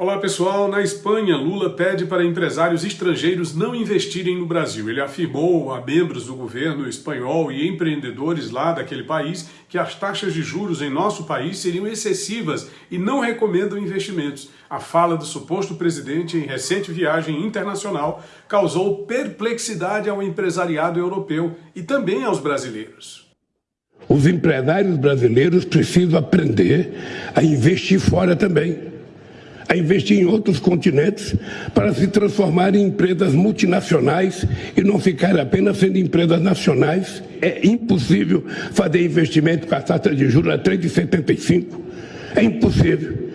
Olá pessoal, na Espanha, Lula pede para empresários estrangeiros não investirem no Brasil. Ele afirmou a membros do governo espanhol e empreendedores lá daquele país que as taxas de juros em nosso país seriam excessivas e não recomendam investimentos. A fala do suposto presidente em recente viagem internacional causou perplexidade ao empresariado europeu e também aos brasileiros. Os empresários brasileiros precisam aprender a investir fora também a investir em outros continentes para se transformar em empresas multinacionais e não ficar apenas sendo empresas nacionais. É impossível fazer investimento com a taxa de juros a 3,75. É impossível.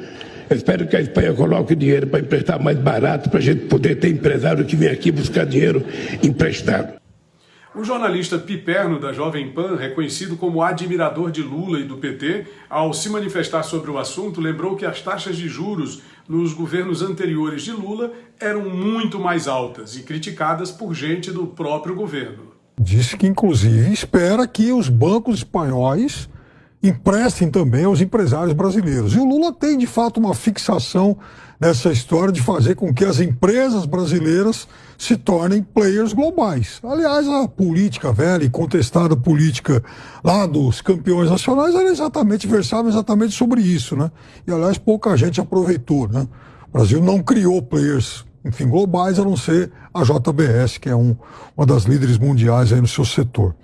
Espero que a Espanha coloque dinheiro para emprestar mais barato, para a gente poder ter empresário que vem aqui buscar dinheiro emprestado. O jornalista Piperno, da Jovem Pan, reconhecido como admirador de Lula e do PT, ao se manifestar sobre o assunto, lembrou que as taxas de juros nos governos anteriores de Lula eram muito mais altas e criticadas por gente do próprio governo. Disse que, inclusive, espera que os bancos espanhóis emprestem também aos empresários brasileiros. E o Lula tem, de fato, uma fixação nessa história de fazer com que as empresas brasileiras se tornem players globais. Aliás, a política velha e contestada política lá dos campeões nacionais era exatamente, versava exatamente sobre isso, né? E, aliás, pouca gente aproveitou, né? O Brasil não criou players enfim, globais, a não ser a JBS, que é um, uma das líderes mundiais aí no seu setor.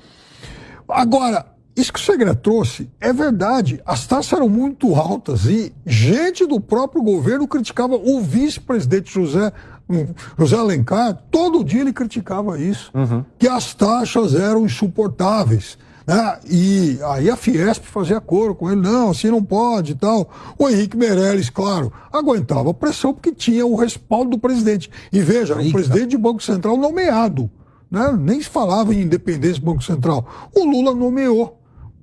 Agora, isso que o Segre trouxe é verdade. As taxas eram muito altas e gente do próprio governo criticava o vice-presidente José, José Alencar. Todo dia ele criticava isso, uhum. que as taxas eram insuportáveis. Né? E aí a Fiesp fazia coro com ele, não, assim não pode e tal. O Henrique Meirelles, claro, aguentava a pressão porque tinha o respaldo do presidente. E veja, o presidente do Banco Central nomeado. Né? Nem se falava em independência do Banco Central. O Lula nomeou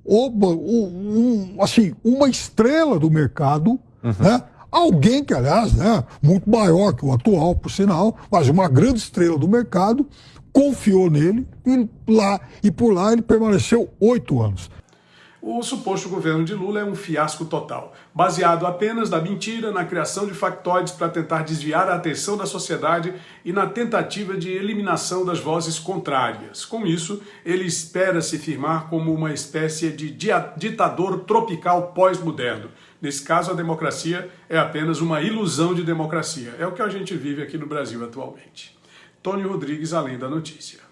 oba, um, assim, uma estrela do mercado, uhum. né? Alguém que, aliás, né, muito maior que o atual, por sinal, mas uma grande estrela do mercado, confiou nele e, lá, e por lá ele permaneceu oito anos. O suposto governo de Lula é um fiasco total, baseado apenas na mentira, na criação de factoides para tentar desviar a atenção da sociedade e na tentativa de eliminação das vozes contrárias. Com isso, ele espera se firmar como uma espécie de ditador tropical pós-moderno. Nesse caso, a democracia é apenas uma ilusão de democracia. É o que a gente vive aqui no Brasil atualmente. Tony Rodrigues, Além da Notícia.